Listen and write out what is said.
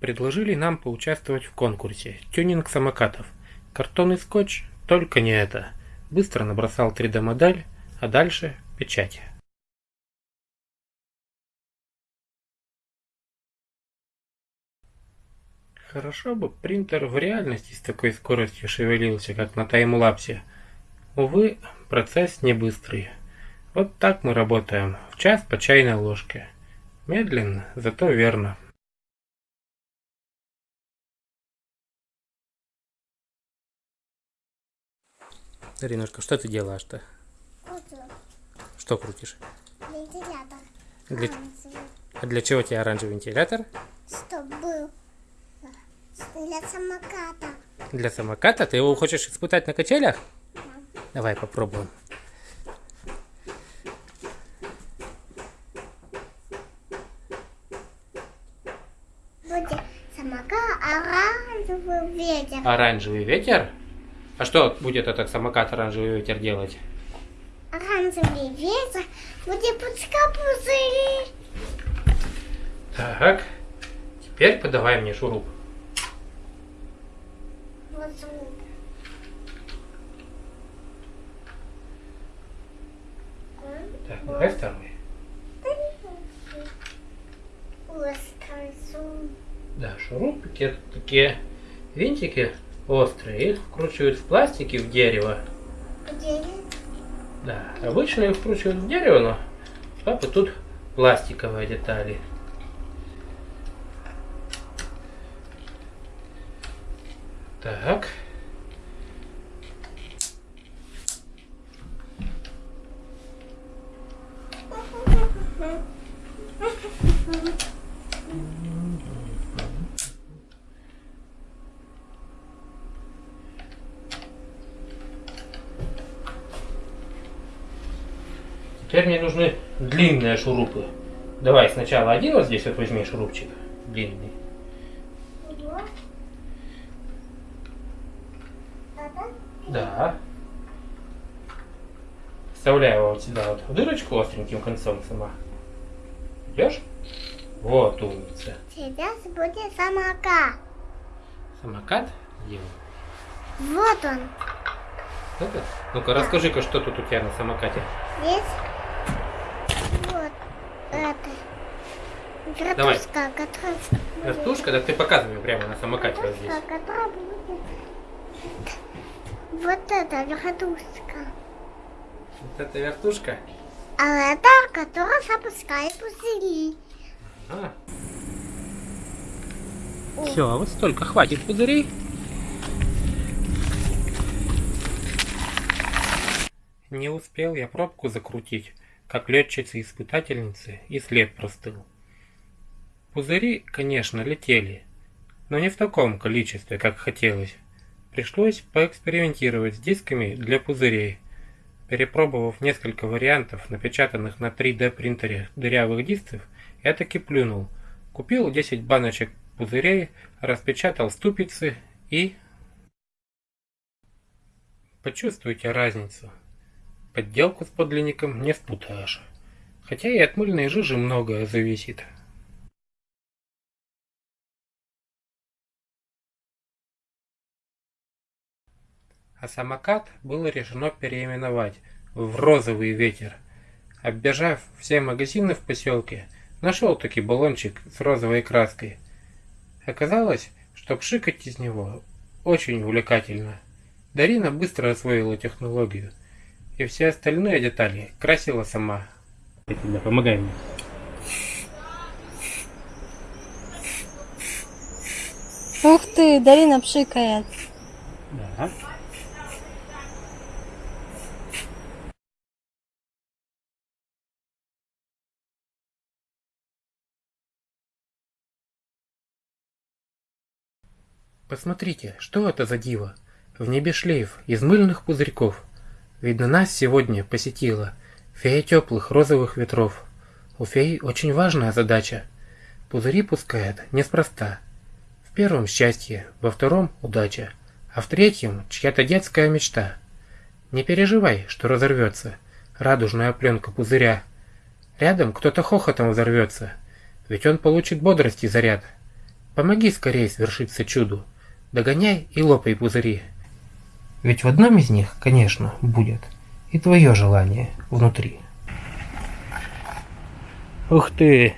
предложили нам поучаствовать в конкурсе «Тюнинг самокатов». Картон и скотч, только не это. Быстро набросал 3D-модель, а дальше печать. Хорошо бы принтер в реальности с такой скоростью шевелился, как на таймлапсе. Увы, процесс не быстрый. Вот так мы работаем, в час по чайной ложке. Медленно, зато верно. Даринушка, что ты делаешь-то? Что крутишь? Вентилятор. Для... А для чего тебе оранжевый вентилятор? Чтобы был для самоката. Для самоката? Ты его хочешь испытать на качелях? Давай попробуем. Будет самокат оранжевый ветер. Оранжевый ветер? А что будет этот самокат оранжевый ветер делать? Оранжевый ветер будет пускать пузыри. Так, теперь подавай мне шуруп. Вот звук. Так, давай второй. Да, шурупики это такие винтики острые. Их вкручивают в пластике в дерево. Где? Да, обычно их вкручивают в дерево, но у папы тут пластиковые детали. Так. Теперь мне нужны длинные шурупы. Давай сначала один вот здесь вот возьми шурупчик длинный. Да. Вставляй его вот сюда вот в дырочку остреньким концом сама. Идешь? Вот умница. Сейчас будет самокат. Самокат делаем. Вот он. Это? Ну-ка, расскажи-ка, что тут у тебя на самокате. Здесь это. Давай. Вертушка, которая... Вертушка? Да ты показывай прямо на самокате вот здесь. Вот это вертушка. Вот это вертушка. А это, которая запускает пузыри. А. Все, вот столько хватит пузырей. Не успел я пробку закрутить, как летчицы-испытательницы, и след простыл. Пузыри, конечно, летели, но не в таком количестве, как хотелось. Пришлось поэкспериментировать с дисками для пузырей. Перепробовав несколько вариантов, напечатанных на 3D принтере дырявых дисков, я таки плюнул. Купил 10 баночек пузырей, распечатал ступицы и... Почувствуйте разницу. Подделку с подлинником не спутаешь. Хотя и от мыльной жижи многое зависит. А самокат было решено переименовать в «Розовый ветер». Оббежав все магазины в поселке, нашел таки баллончик с розовой краской. Оказалось, что пшикать из него очень увлекательно. Дарина быстро освоила технологию, и все остальные детали красила сама. Помогай мне. Ух ты, Дарина пшикает. Да. Посмотрите, что это за диво? В небе шлейф из мыльных пузырьков. Видно, нас сегодня посетила фея теплых розовых ветров. У феи очень важная задача. Пузыри пускает неспроста. В первом счастье, во втором удача, а в третьем чья-то детская мечта. Не переживай, что разорвется радужная пленка пузыря. Рядом кто-то хохотом взорвется, ведь он получит бодрости заряд. Помоги скорее свершиться чуду. Догоняй и лопай пузыри. Ведь в одном из них, конечно, будет и твое желание внутри. Ух ты!